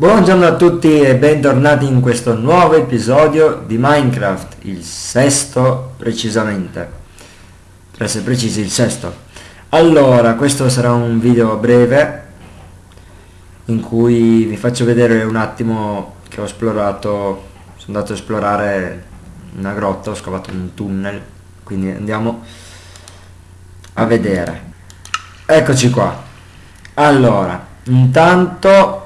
Buongiorno a tutti e bentornati in questo nuovo episodio di Minecraft, il sesto precisamente, per essere precisi il sesto. Allora, questo sarà un video breve in cui vi faccio vedere un attimo che ho esplorato, sono andato a esplorare una grotta, ho scavato un tunnel, quindi andiamo a vedere. Eccoci qua. Allora, intanto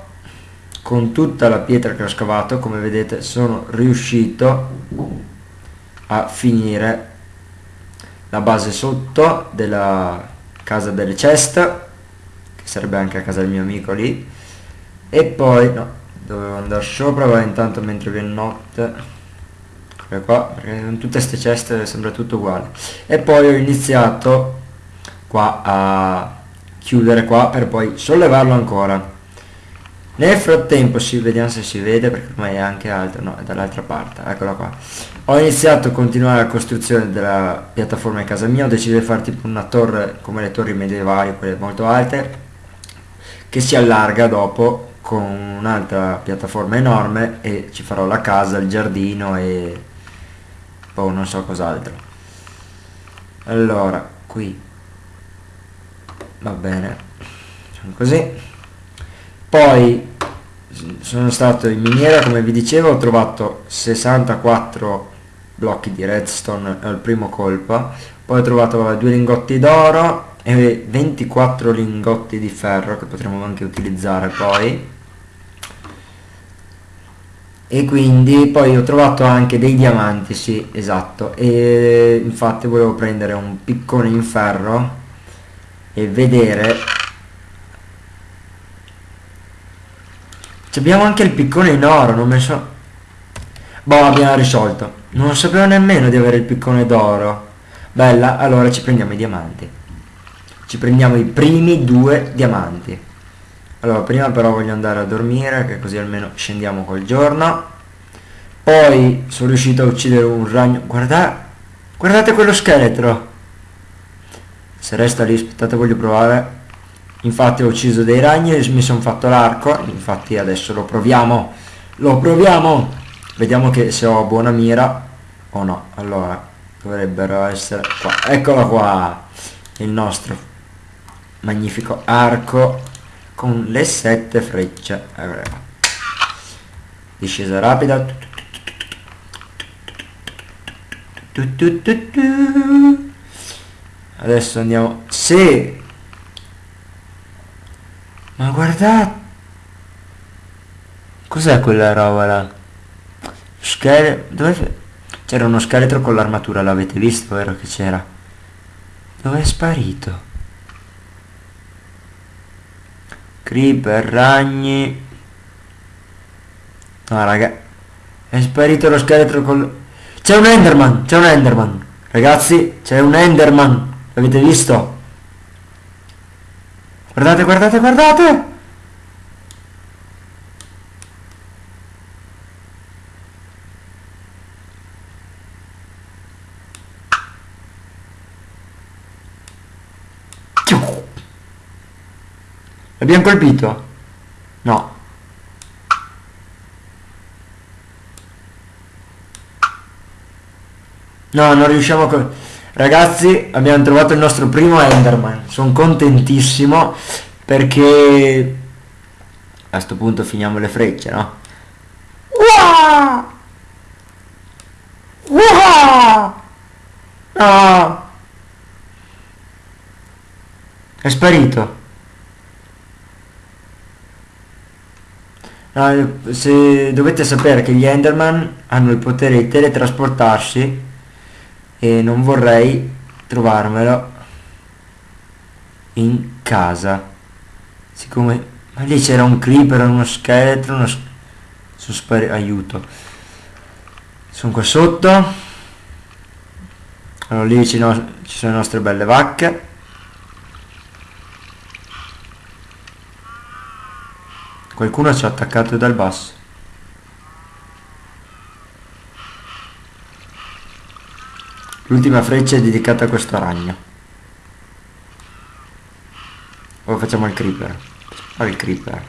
con tutta la pietra che ho scavato come vedete sono riuscito a finire la base sotto della casa delle chest che sarebbe anche a casa del mio amico lì e poi no dovevo andare sopra ma intanto mentre viene notte qua perché in tutte queste ceste sembra tutto uguale. E poi ho iniziato qua a chiudere qua per poi sollevarlo ancora nel frattempo si vediamo se si vede perché ormai è anche alto no è dall'altra parte eccola qua. Ho iniziato a continuare la costruzione della piattaforma in casa mia ho deciso di fare tipo una torre come le torri medievali quelle molto alte che si allarga dopo con un'altra piattaforma enorme e ci farò la casa il giardino e poi non so cos'altro. Allora qui. Va bene. Così poi sono stato in miniera come vi dicevo ho trovato 64 blocchi di redstone al primo colpo. Poi ho trovato due lingotti d'oro e 24 lingotti di ferro che potremo anche utilizzare poi. E quindi poi ho trovato anche dei diamanti sì esatto. E infatti volevo prendere un piccone in ferro e vedere abbiamo anche il piccone in oro, non me so... Boh, abbiamo risolto. Non sapevo nemmeno di avere il piccone d'oro. Bella, allora ci prendiamo i diamanti. Ci prendiamo i primi due diamanti. Allora, prima però voglio andare a dormire, che così almeno scendiamo col giorno. Poi sono riuscito a uccidere un ragno. Guarda, guardate quello scheletro. Se resta lì, aspettate, voglio provare infatti ho ucciso dei ragni e mi sono fatto l'arco. Infatti adesso lo proviamo. Lo proviamo. Vediamo che se ho buona mira o no. Allora dovrebbero essere qua. Eccolo qua. Il nostro magnifico arco con le sette frecce. Discesa rapida. Adesso andiamo. Se ma guardate! Cos'è quella roba là? Scheletro... Dove... C'era uno scheletro con l'armatura, l'avete visto, vero che c'era? Dove è sparito? Creeper, ragni... No, raga. È sparito lo scheletro con... C'è un Enderman! C'è un Enderman! Ragazzi, c'è un Enderman! L'avete visto? Guardate, guardate, guardate! L'abbiamo colpito? No. No, non riusciamo a... Ragazzi, abbiamo trovato il nostro primo Enderman. Sono contentissimo perché a questo punto finiamo le frecce, no? Uah! Uah! No! È sparito. No, se dovete sapere che gli Enderman hanno il potere di teletrasportarsi e non vorrei trovarmelo in casa. Siccome ma lì c'era un creeper uno scheletro uno sono spari aiuto. Sono qua sotto. Allora lì ci, no ci sono le nostre belle vacche. Qualcuno ci ha attaccato dal basso L'ultima freccia è dedicata a questo ragno. Ora facciamo il creeper. Spara il creeper.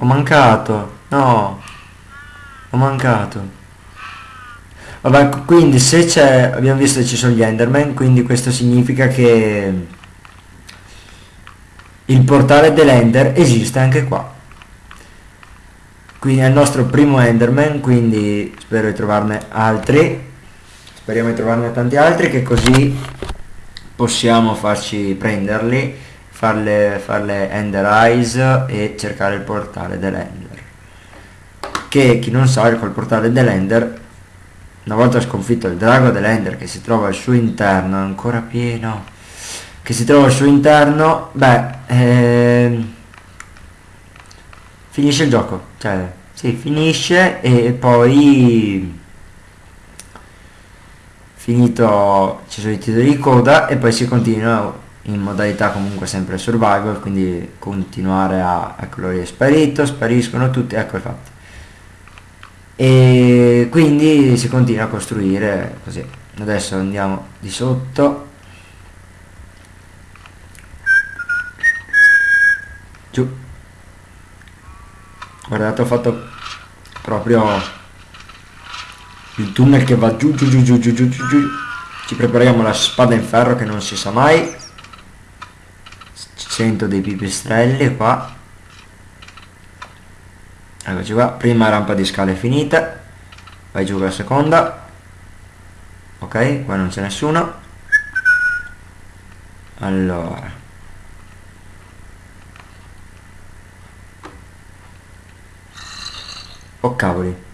Ho mancato. No. Ho mancato. Vabbè, quindi se c'è... Abbiamo visto che ci sono gli Enderman, quindi questo significa che... Il portale dell'Ender esiste anche qua. Quindi è il nostro primo Enderman, quindi spero di trovarne altri. Speriamo di trovarne tanti altri che così possiamo farci prenderli, farle, farle Ender Eyes e cercare il portale dell'Ender. Che chi non sa, col portale dell'Ender, una volta sconfitto il drago dell'Ender che si trova al suo interno, ancora pieno, che si trova al suo interno, beh, ehm, finisce il gioco, cioè, sì, finisce e poi finito ci sono i titoli di coda e poi si continua in modalità comunque sempre survival quindi continuare a ecco lui è sparito spariscono tutti ecco fatto e quindi si continua a costruire così. Adesso andiamo di sotto guardate ho fatto proprio il tunnel che va giù giù giù giù giù giù giù, giù. ci prepariamo la spada in ferro che non si sa mai. Sento dei pipistrelli qua. Eccoci qua. Prima rampa di scale finita. Vai giù la seconda. Ok qua non c'è nessuno. Allora oh cavoli.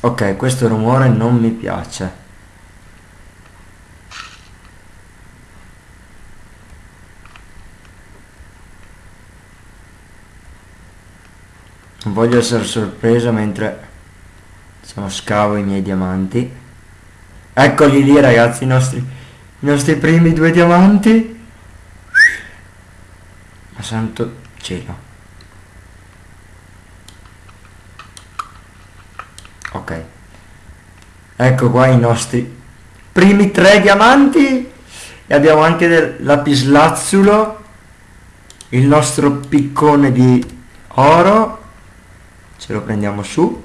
Ok questo rumore non mi piace. Non voglio essere sorpreso mentre diciamo scavo i miei diamanti. Eccoli lì ragazzi i nostri, i nostri primi due diamanti. Ma santo cielo ok ecco qua i nostri primi tre diamanti. E abbiamo anche del lapislazzulo il nostro piccone di oro. Ce lo prendiamo su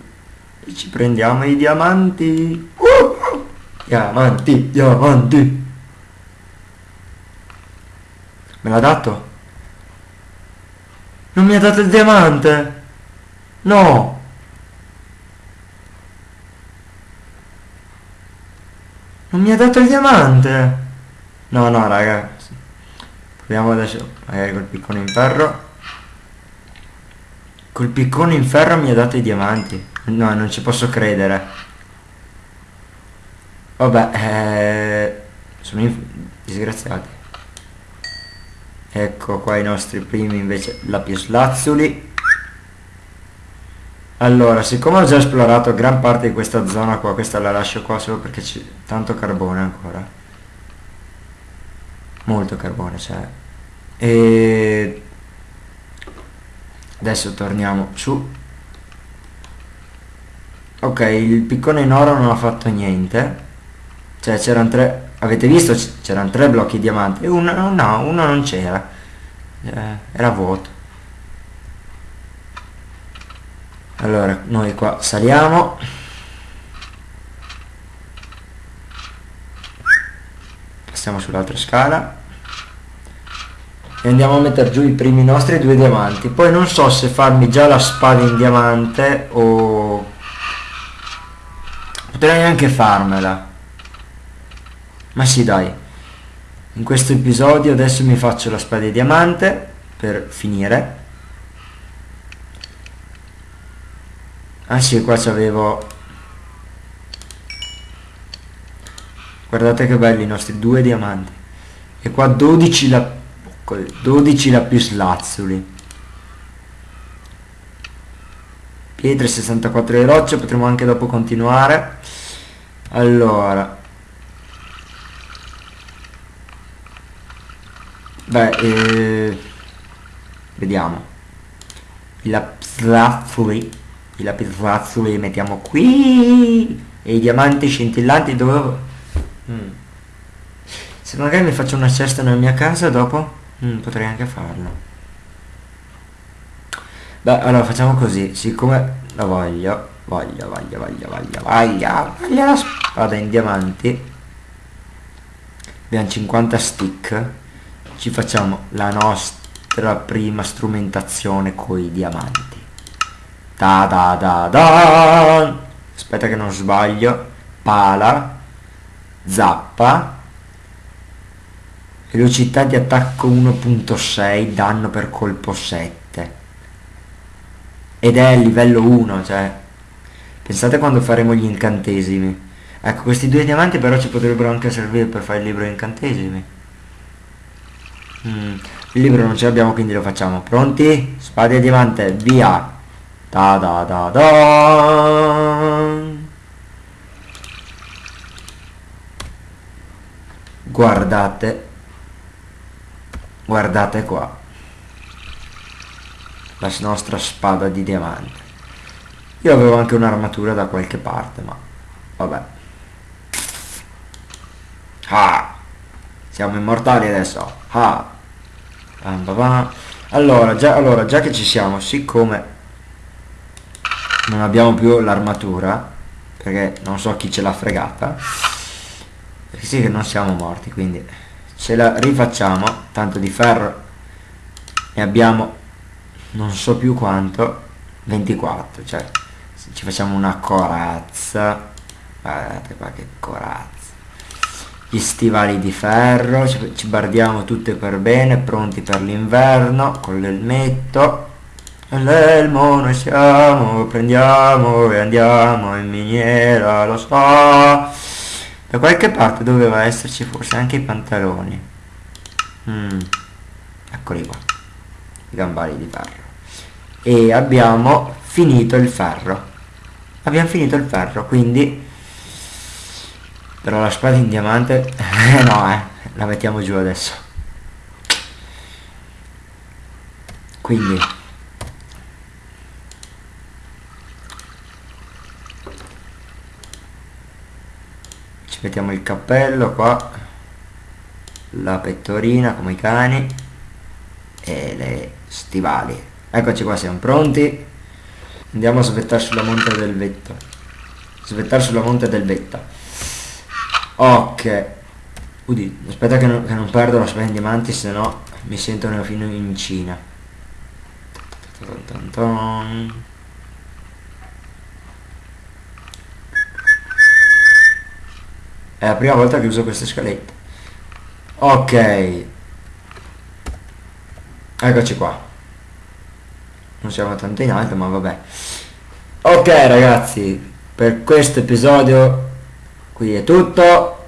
e ci prendiamo i diamanti. Uh! diamanti diamanti. Me l'ha dato? Non mi ha dato il diamante? No Non mi ha dato il diamante! No, no, raga. Proviamo adesso, magari col piccone in ferro. Col piccone in ferro mi ha dato i diamanti. No, non ci posso credere. Vabbè, eh, sono disgraziati. Ecco qua i nostri primi invece lapislazzuli. Allora, siccome ho già esplorato gran parte di questa zona qua, questa la lascio qua solo perché c'è tanto carbone ancora. Molto carbone c'è. Cioè. E adesso torniamo su. Ok, il piccone in oro non ha fatto niente. Cioè c'erano tre... Avete visto? C'erano tre blocchi diamanti. E uno no, uno non c'era. Eh, era vuoto. Allora noi qua saliamo. Passiamo sull'altra scala. E andiamo a mettere giù i primi nostri due diamanti. Poi non so se farmi già la spada in diamante o potrei anche farmela. Ma sì dai. In questo episodio adesso mi faccio la spada di diamante per finire ah sì qua c'avevo guardate che belli i nostri due diamanti. E qua 12 la 12 lapislazzuli. Pietre 64 di roccia potremo anche dopo continuare. Allora. Beh eh, vediamo. I lapislazzuli i lapislazzuli li mettiamo qui. E i diamanti scintillanti dove mm. se magari mi faccio una cesta nella mia casa dopo mm, potrei anche farlo. Beh allora facciamo così. Siccome la voglio voglio voglio voglio voglio voglio voglio la spada in diamanti. Abbiamo 50 stick. Ci facciamo la nostra prima strumentazione con i diamanti da da da da. Aspetta che non sbaglio. Pala. Zappa. Velocità di attacco 1.6 danno per colpo 7 ed è livello 1 cioè. Pensate quando faremo gli incantesimi. Ecco questi due diamanti però ci potrebbero anche servire per fare il libro incantesimi. Mm, il libro non ce l'abbiamo quindi lo facciamo. Pronti? Spada e diamante via da da da da. Guardate. Guardate qua. La nostra spada di diamante. Io avevo anche un'armatura da qualche parte ma vabbè. Ah siamo immortali adesso. Ah. Allora già, allora già che ci siamo siccome non abbiamo più l'armatura perché non so chi ce l'ha fregata. Perché sì che non siamo morti quindi ce la rifacciamo. Tanto di ferro ne abbiamo non so più quanto 24 cioè ci facciamo una corazza guardate qua che corazza. Gli stivali di ferro ci bardiamo tutte per bene pronti per l'inverno con l'elmetto l'elmo noi siamo prendiamo e andiamo in miniera lo so. Da qualche parte doveva esserci forse anche i pantaloni. Mm. eccoli qua i gambali di ferro. E abbiamo finito il ferro. Abbiamo finito il ferro quindi però la spada in diamante no eh la mettiamo giù adesso. Quindi ci mettiamo il cappello qua la pettorina come i cani e le stivali. Eccoci qua siamo pronti. Andiamo a svettare sulla monte del vetto svettare sulla monte del vetta. Ok. Udi, aspetta che non, che non perdo la spina in diamanti se no mi sentono fino in Cina È la prima volta che uso queste scalette. Ok. Eccoci qua. Non siamo tanto in alto, ma vabbè. Ok ragazzi, per questo episodio qui è tutto.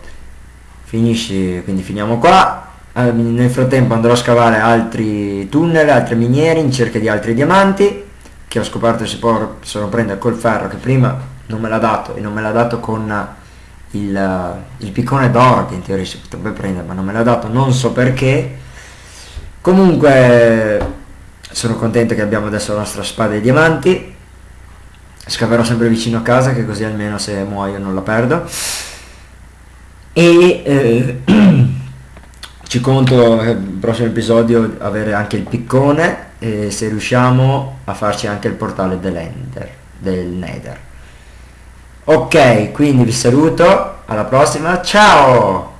Finisce, quindi finiamo qua. Nel frattempo andrò a scavare altri tunnel, altre miniere in cerca di altri diamanti che ho scoperto si possono prendere col ferro che prima non me l'ha dato e non me l'ha dato con il, il piccone d'oro che in teoria si potrebbe prendere ma non me l'ha dato non so perché. Comunque sono contento che abbiamo adesso la nostra spada e diamanti. Scaverò sempre vicino a casa che così almeno se muoio non la perdo. E eh, ci conto nel prossimo episodio avere anche il piccone e se riusciamo a farci anche il portale dell'Ender del Nether ok quindi vi saluto alla prossima ciao